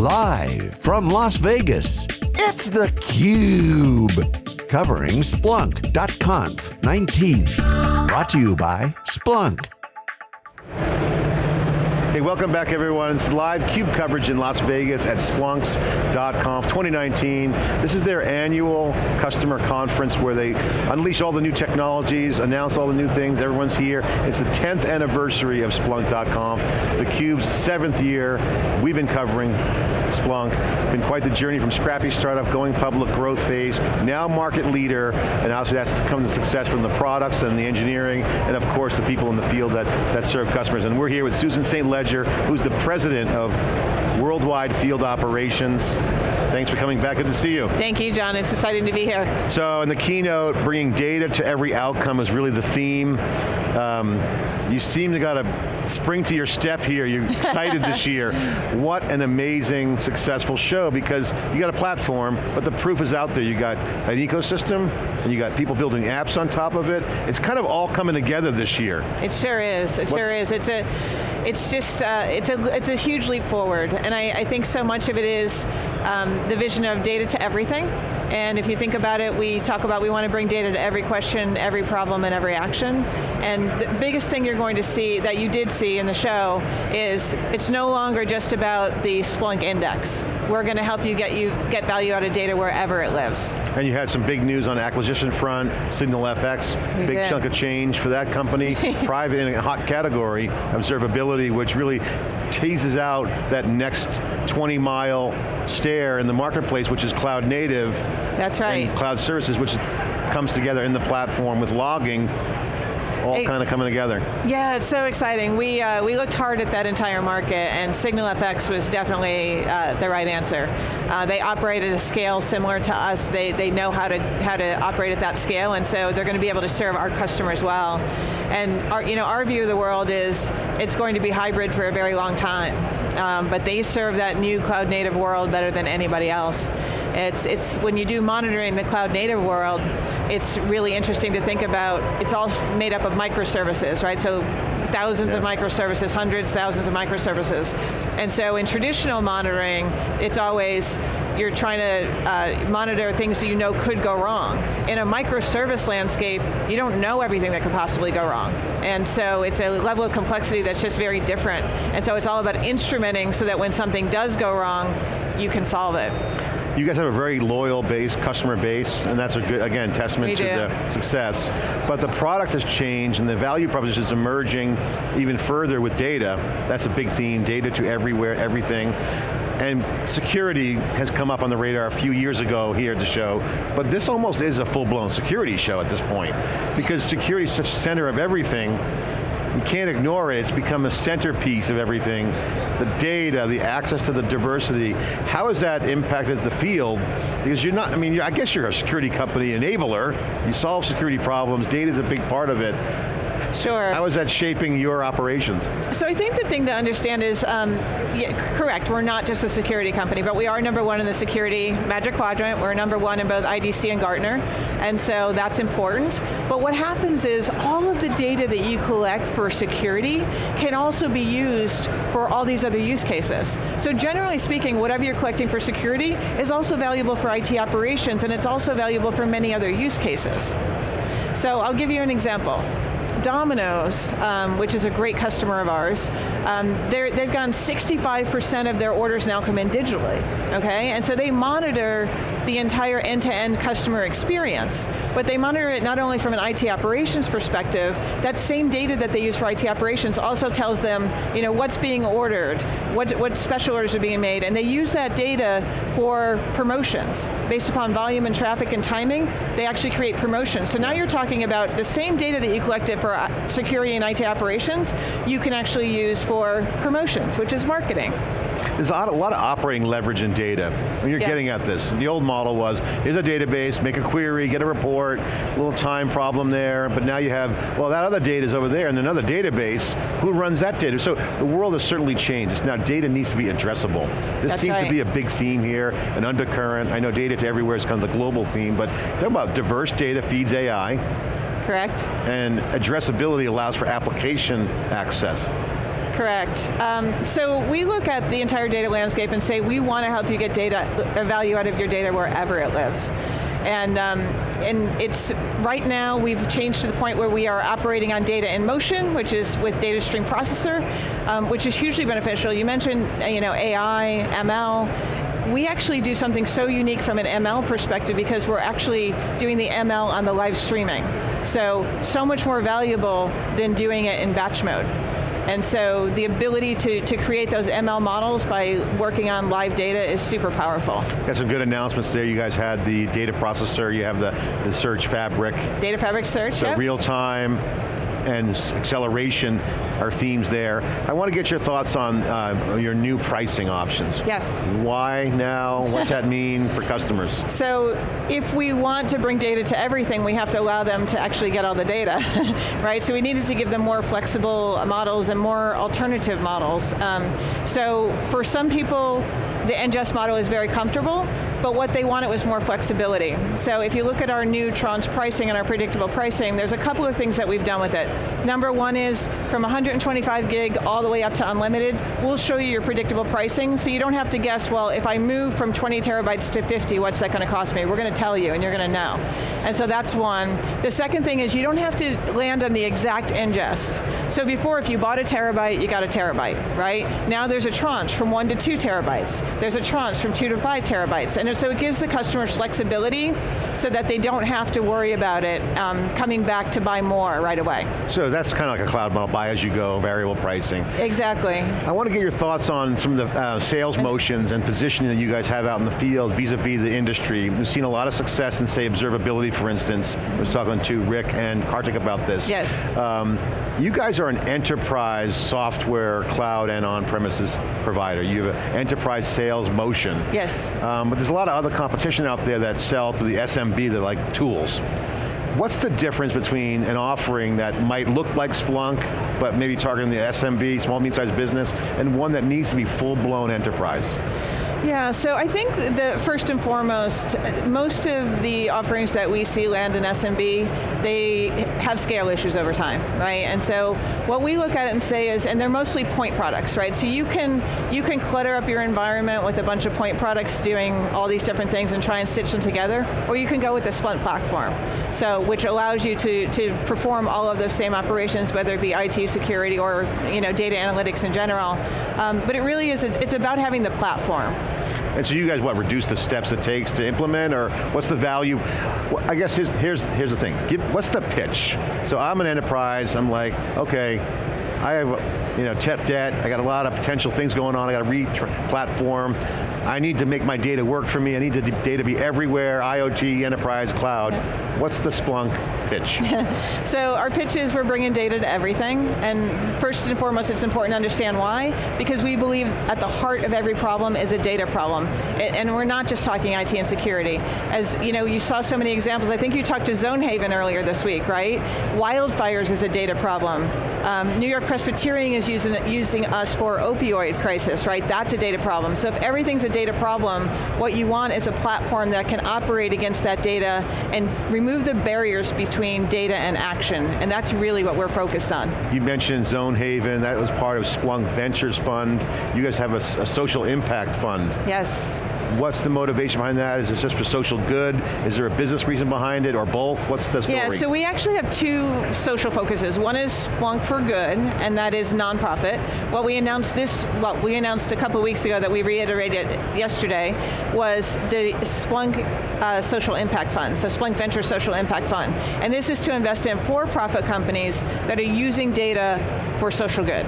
Live from Las Vegas, it's theCUBE. Covering Splunk.conf 19. Brought to you by Splunk. Hey, welcome back everyone. It's live CUBE coverage in Las Vegas at Splunks.conf 2019. This is their annual customer conference where they unleash all the new technologies, announce all the new things, everyone's here. It's the 10th anniversary of Splunk.conf, the CUBE's seventh year. We've been covering Splunk. Been quite the journey from scrappy startup, going public, growth phase, now market leader, and obviously that's come to success from the products and the engineering, and of course the people in the field that, that serve customers. And we're here with Susan St. Ledger, who's the president of Worldwide Field Operations. Thanks for coming back, good to see you. Thank you, John, it's exciting to be here. So in the keynote, bringing data to every outcome is really the theme. Um, you seem to got a spring to your step here, you're excited this year. What an amazing, successful show because you got a platform, but the proof is out there. You got an ecosystem, and you got people building apps on top of it. It's kind of all coming together this year. It sure is, it What's sure is. It's a, it's just, uh, it's, a, it's a huge leap forward, and I, I think so much of it is um, the vision of data to everything, and if you think about it, we talk about we want to bring data to every question, every problem, and every action, and the biggest thing you're going to see, that you did see in the show, is it's no longer just about the Splunk index. We're going to help you get, you get value out of data wherever it lives. And you had some big news on acquisition front, SignalFX, we big did. chunk of change for that company, private in a hot category, observability which really teases out that next 20 mile stair in the marketplace, which is cloud native. That's right. cloud services, which comes together in the platform with logging all kind of coming together. Yeah, it's so exciting. We, uh, we looked hard at that entire market and SignalFX was definitely uh, the right answer. Uh, they operate at a scale similar to us. They, they know how to, how to operate at that scale and so they're going to be able to serve our customers well. And our, you know, our view of the world is it's going to be hybrid for a very long time. Um, but they serve that new cloud native world better than anybody else. It's, it's when you do monitoring the cloud native world, it's really interesting to think about, it's all made up of microservices, right? So thousands yeah. of microservices, hundreds, thousands of microservices. And so in traditional monitoring, it's always, you're trying to uh, monitor things that you know could go wrong. In a microservice landscape, you don't know everything that could possibly go wrong. And so it's a level of complexity that's just very different. And so it's all about instrumenting so that when something does go wrong, you can solve it. You guys have a very loyal base, customer base, and that's a good, again, testament to the success. But the product has changed and the value proposition is emerging even further with data. That's a big theme, data to everywhere, everything. And security has come up on the radar a few years ago here at the show, but this almost is a full-blown security show at this point, because security is such center of everything, you can't ignore it, it's become a centerpiece of everything. The data, the access to the diversity, how has that impacted the field? Because you're not, I mean, I guess you're a security company enabler, you solve security problems, data is a big part of it. Sure. How is that shaping your operations? So I think the thing to understand is, um, yeah, correct, we're not just a security company, but we are number one in the security magic quadrant. We're number one in both IDC and Gartner, and so that's important. But what happens is, all of the data that you collect for security can also be used for all these other use cases. So generally speaking, whatever you're collecting for security is also valuable for IT operations, and it's also valuable for many other use cases. So I'll give you an example. Domino's, um, which is a great customer of ours, um, they've gone 65% of their orders now come in digitally, okay? And so they monitor the entire end-to-end -end customer experience, but they monitor it not only from an IT operations perspective, that same data that they use for IT operations also tells them, you know, what's being ordered, what, what special orders are being made, and they use that data for promotions. Based upon volume and traffic and timing, they actually create promotions. So now you're talking about the same data that you collected for for uh, security and IT operations, you can actually use for promotions, which is marketing. There's a lot, a lot, of operating leverage in data. When you're yes. getting at this, the old model was, here's a database, make a query, get a report, a little time problem there, but now you have, well that other data is over there and another database, who runs that data? So the world has certainly changed. It's now data needs to be addressable. This That's seems right. to be a big theme here, an undercurrent. I know data to everywhere is kind of the global theme, but talk about diverse data feeds AI, correct. And addressability allows for application access. Correct. Um, so we look at the entire data landscape and say we want to help you get data, value out of your data wherever it lives. And, um, and it's, right now we've changed to the point where we are operating on data in motion, which is with data stream processor, um, which is hugely beneficial. You mentioned you know, AI, ML, we actually do something so unique from an ML perspective because we're actually doing the ML on the live streaming. So, so much more valuable than doing it in batch mode. And so the ability to, to create those ML models by working on live data is super powerful. Got some good announcements there. You guys had the data processor, you have the, the search fabric. Data fabric search, So yep. real time, and acceleration are themes there. I want to get your thoughts on uh, your new pricing options. Yes. Why now? What's that mean for customers? So if we want to bring data to everything, we have to allow them to actually get all the data, right? So we needed to give them more flexible models and more alternative models. Um, so for some people, the ingest model is very comfortable, but what they wanted was more flexibility. So if you look at our new tranche pricing and our predictable pricing, there's a couple of things that we've done with it. Number one is from 125 gig all the way up to unlimited, we'll show you your predictable pricing, so you don't have to guess, well, if I move from 20 terabytes to 50, what's that going to cost me? We're going to tell you, and you're going to know. And so that's one. The second thing is you don't have to land on the exact ingest. So before, if you bought a terabyte, you got a terabyte, right? Now there's a tranche from one to two terabytes. There's a tranche from two to five terabytes. And so it gives the customers flexibility so that they don't have to worry about it um, coming back to buy more right away. So that's kind of like a cloud model, buy as you go, variable pricing. Exactly. I want to get your thoughts on some of the uh, sales motions and positioning that you guys have out in the field vis-a-vis -vis the industry. We've seen a lot of success in, say, observability, for instance. I was talking to Rick and Kartik about this. Yes. Um, you guys are an enterprise software, cloud, and on-premises provider. You have an enterprise sales motion. Yes. Um, but there's a lot of other competition out there that sell to the SMB, they're like tools. What's the difference between an offering that might look like Splunk, but maybe targeting the SMB, small, medium-sized business, and one that needs to be full-blown enterprise? Yeah, so I think that first and foremost, most of the offerings that we see land in SMB, they have scale issues over time, right? And so what we look at it and say is, and they're mostly point products, right? So you can you can clutter up your environment with a bunch of point products doing all these different things and try and stitch them together, or you can go with the Splunk platform, so which allows you to to perform all of those same operations, whether it be IT security or you know data analytics in general. Um, but it really is it's about having the platform. And so you guys, what, reduce the steps it takes to implement, or what's the value? I guess here's, here's, here's the thing. Give, what's the pitch? So I'm an enterprise, I'm like, okay, I have you know, tech debt, I got a lot of potential things going on, I got to re-platform, I need to make my data work for me, I need the data to be everywhere, IoT, enterprise, cloud. What's the Splunk pitch? so our pitch is we're bringing data to everything, and first and foremost it's important to understand why, because we believe at the heart of every problem is a data problem, and we're not just talking IT and security. As you know, you saw so many examples, I think you talked to Zonehaven earlier this week, right? Wildfires is a data problem. Um, New York Presbyterian is using, using us for opioid crisis, right? That's a data problem. So if everything's a data problem, what you want is a platform that can operate against that data and remove the barriers between data and action, and that's really what we're focused on. You mentioned Zonehaven, that was part of Splunk Ventures Fund. You guys have a, a social impact fund. Yes. What's the motivation behind that? Is it just for social good? Is there a business reason behind it, or both? What's the story? Yeah, so we actually have two social focuses. One is Splunk for Good, and that is nonprofit. What we announced this, well, we announced a couple weeks ago that we reiterated yesterday, was the Splunk uh, Social Impact Fund, so Splunk Venture Social Impact Fund. And this is to invest in for-profit companies that are using data for social good.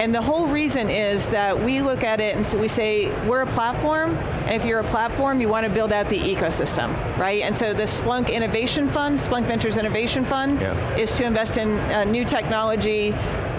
And the whole reason is that we look at it and so we say, we're a platform, and if you're a platform, you want to build out the ecosystem, right? And so the Splunk Innovation Fund, Splunk Ventures Innovation Fund, yeah. is to invest in uh, new technology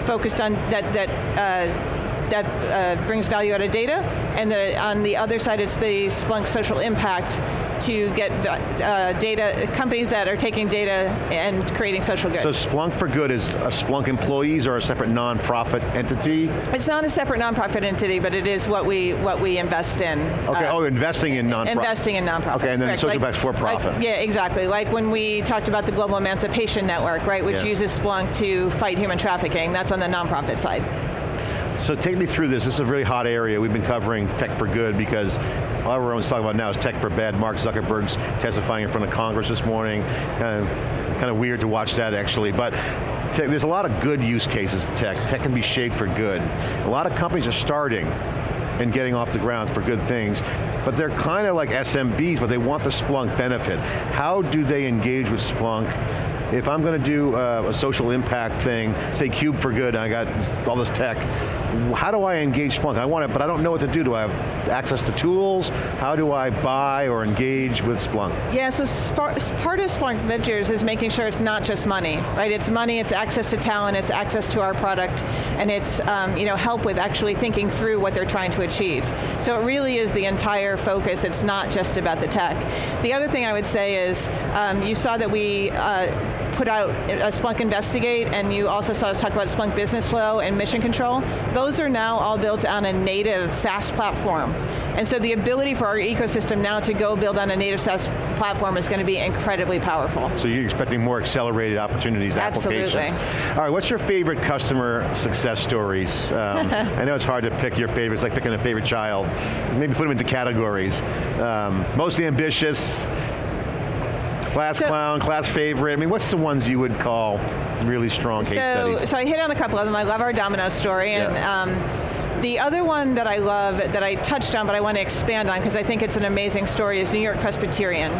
focused on that, that uh, that uh, brings value out of data, and the, on the other side it's the Splunk social impact to get uh, data, companies that are taking data and creating social good. So Splunk for Good is a Splunk employees or a separate nonprofit entity? It's not a separate nonprofit entity, but it is what we what we invest in. Okay, uh, oh, investing in nonprofit. Investing in nonprofits, Okay, and then correct. social like, for profit. Like, yeah, exactly. Like when we talked about the Global Emancipation Network, right, which yeah. uses Splunk to fight human trafficking, that's on the nonprofit side. So take me through this. This is a really hot area. We've been covering tech for good because all everyone's talking about now is tech for bad. Mark Zuckerberg's testifying in front of Congress this morning. Kind of, kind of weird to watch that actually, but there's a lot of good use cases in tech. Tech can be shaped for good. A lot of companies are starting and getting off the ground for good things, but they're kind of like SMBs, but they want the Splunk benefit. How do they engage with Splunk if I'm going to do uh, a social impact thing, say Cube for Good, and I got all this tech, how do I engage Splunk? I want it, but I don't know what to do. Do I have access to tools? How do I buy or engage with Splunk? Yeah, so part of Splunk Ventures is making sure it's not just money, right? It's money, it's access to talent, it's access to our product, and it's um, you know, help with actually thinking through what they're trying to achieve. So it really is the entire focus, it's not just about the tech. The other thing I would say is, um, you saw that we uh, put out a Splunk Investigate, and you also saw us talk about Splunk Business Flow and Mission Control. Those are now all built on a native SaaS platform. And so the ability for our ecosystem now to go build on a native SaaS platform is going to be incredibly powerful. So you're expecting more accelerated opportunities, Absolutely. applications. All right, what's your favorite customer success stories? Um, I know it's hard to pick your favorites, like picking a favorite child. Maybe put them into categories. Um, mostly ambitious, Class so, clown, class favorite. I mean, what's the ones you would call really strong case so, studies? So I hit on a couple of them. I love our Domino story, and yeah. um, the other one that I love, that I touched on, but I want to expand on because I think it's an amazing story, is New York Presbyterian.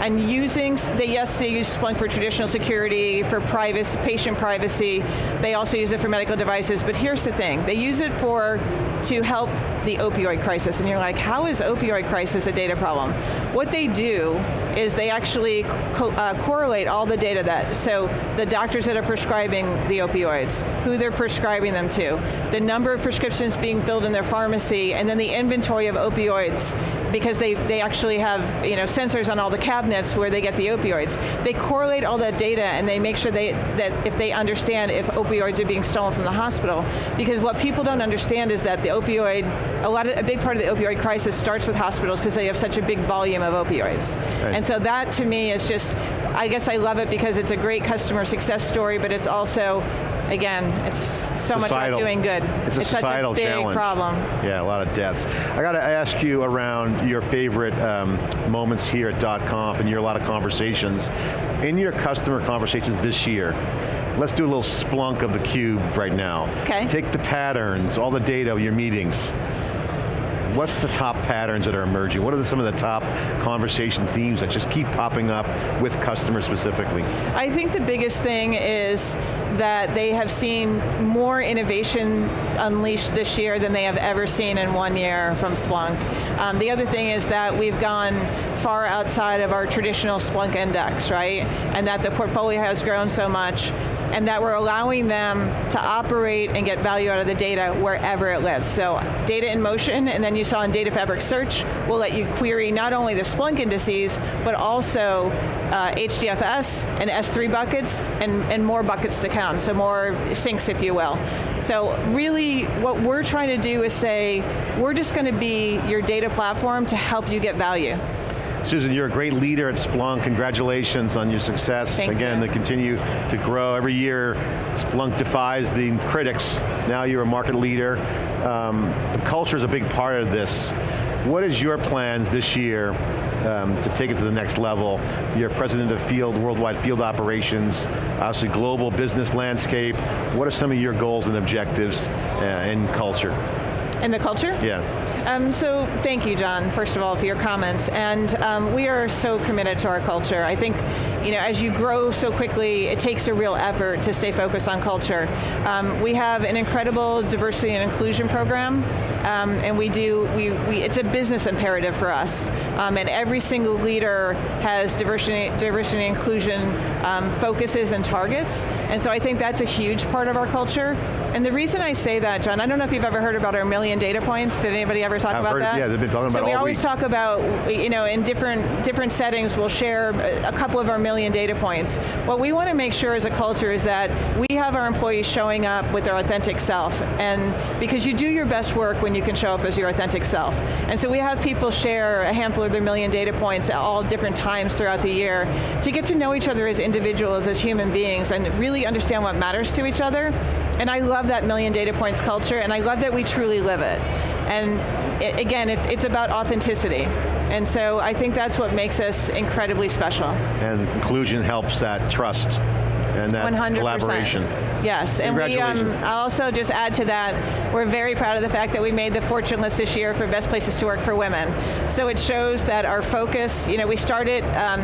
And using, they, yes, they use Splunk for traditional security, for privacy, patient privacy. They also use it for medical devices, but here's the thing. They use it for, to help the opioid crisis. And you're like, how is opioid crisis a data problem? What they do is they actually co uh, correlate all the data that, so the doctors that are prescribing the opioids, who they're prescribing them to, the number of prescriptions being filled in their pharmacy, and then the inventory of opioids, because they, they actually have you know, sensors on all the cabinets where they get the opioids. They correlate all that data and they make sure they, that if they understand if opioids are being stolen from the hospital, because what people don't understand is that the opioid, a, lot of, a big part of the opioid crisis starts with hospitals because they have such a big volume of opioids. Right. And so that to me is just, I guess I love it because it's a great customer success story, but it's also, again, it's so societal. much about doing good. It's, a it's such a big challenge. problem. Yeah, a lot of deaths. I got to ask you around your favorite um, moments here at .conf and your a lot of conversations. In your customer conversations this year, let's do a little Splunk of the cube right now. Okay. Take the patterns, all the data of your meetings, what's the top patterns that are emerging? What are some of the top conversation themes that just keep popping up with customers specifically? I think the biggest thing is that they have seen more innovation unleashed this year than they have ever seen in one year from Splunk. Um, the other thing is that we've gone far outside of our traditional Splunk index, right? And that the portfolio has grown so much and that we're allowing them to operate and get value out of the data wherever it lives. So data in motion, and then you saw in Data Fabric Search, will let you query not only the Splunk indices, but also uh, HDFS and S3 buckets, and, and more buckets to come, so more sinks, if you will. So really, what we're trying to do is say, we're just going to be your data platform to help you get value. Susan, you're a great leader at Splunk. Congratulations on your success. Thank Again, you. to continue to grow. Every year, Splunk defies the critics. Now you're a market leader. Um, the culture is a big part of this. What is your plans this year um, to take it to the next level? You're president of field, worldwide field operations, obviously global business landscape. What are some of your goals and objectives uh, in culture? In the culture? Yeah. Um, so thank you, John, first of all, for your comments. And um, we are so committed to our culture. I think, you know, as you grow so quickly, it takes a real effort to stay focused on culture. Um, we have an incredible diversity and inclusion program, um, and we do, we, we, it's a business imperative for us. Um, and every single leader has diversity, diversity and inclusion um, focuses and targets. And so I think that's a huge part of our culture. And the reason I say that, John, I don't know if you've ever heard about our million data points. Did anybody ever talk I've about heard, that? Yeah, they've been talking about So we always week. talk about, you know, in different different settings, we'll share a couple of our million data points. What we want to make sure as a culture is that we have our employees showing up with their authentic self, and because you do your best work when you can show up as your authentic self. And so we have people share a handful of their million data points at all different times throughout the year to get to know each other as individuals, as human beings, and really understand what matters to each other. And I love that million data points culture, and I love that we truly live it. And i again, it's, it's about authenticity. And so I think that's what makes us incredibly special. And inclusion helps that trust and that 100%. collaboration. Yes, and we, um, I'll also just add to that, we're very proud of the fact that we made the Fortune list this year for best places to work for women. So it shows that our focus, you know, we started, um,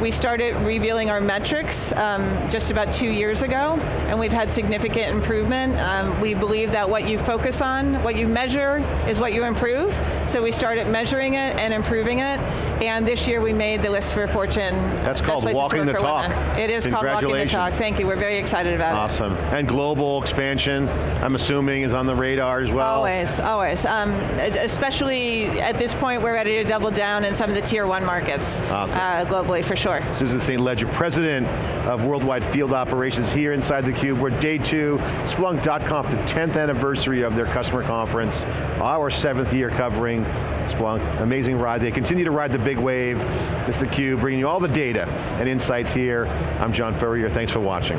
we started revealing our metrics um, just about two years ago, and we've had significant improvement. Um, we believe that what you focus on, what you measure, is what you improve. So we started measuring it and improving it, and this year we made the list for Fortune. That's called Walking the Talk. Women. It is called Walking the Talk. Thank you. We're very excited about it. Awesome. And global expansion, I'm assuming, is on the radar as well. Always, always. Um, especially at this point, we're ready to double down in some of the tier one markets Awesome. uh, globally, for sure. Susan St. Ledger, President of Worldwide Field Operations here inside theCUBE. We're day two, Splunk.conf, the 10th anniversary of their customer conference, our seventh year covering Splunk. Amazing ride. They continue to ride the big wave. This It's theCUBE, bringing you all the data and insights here. I'm John Furrier, thanks for watching.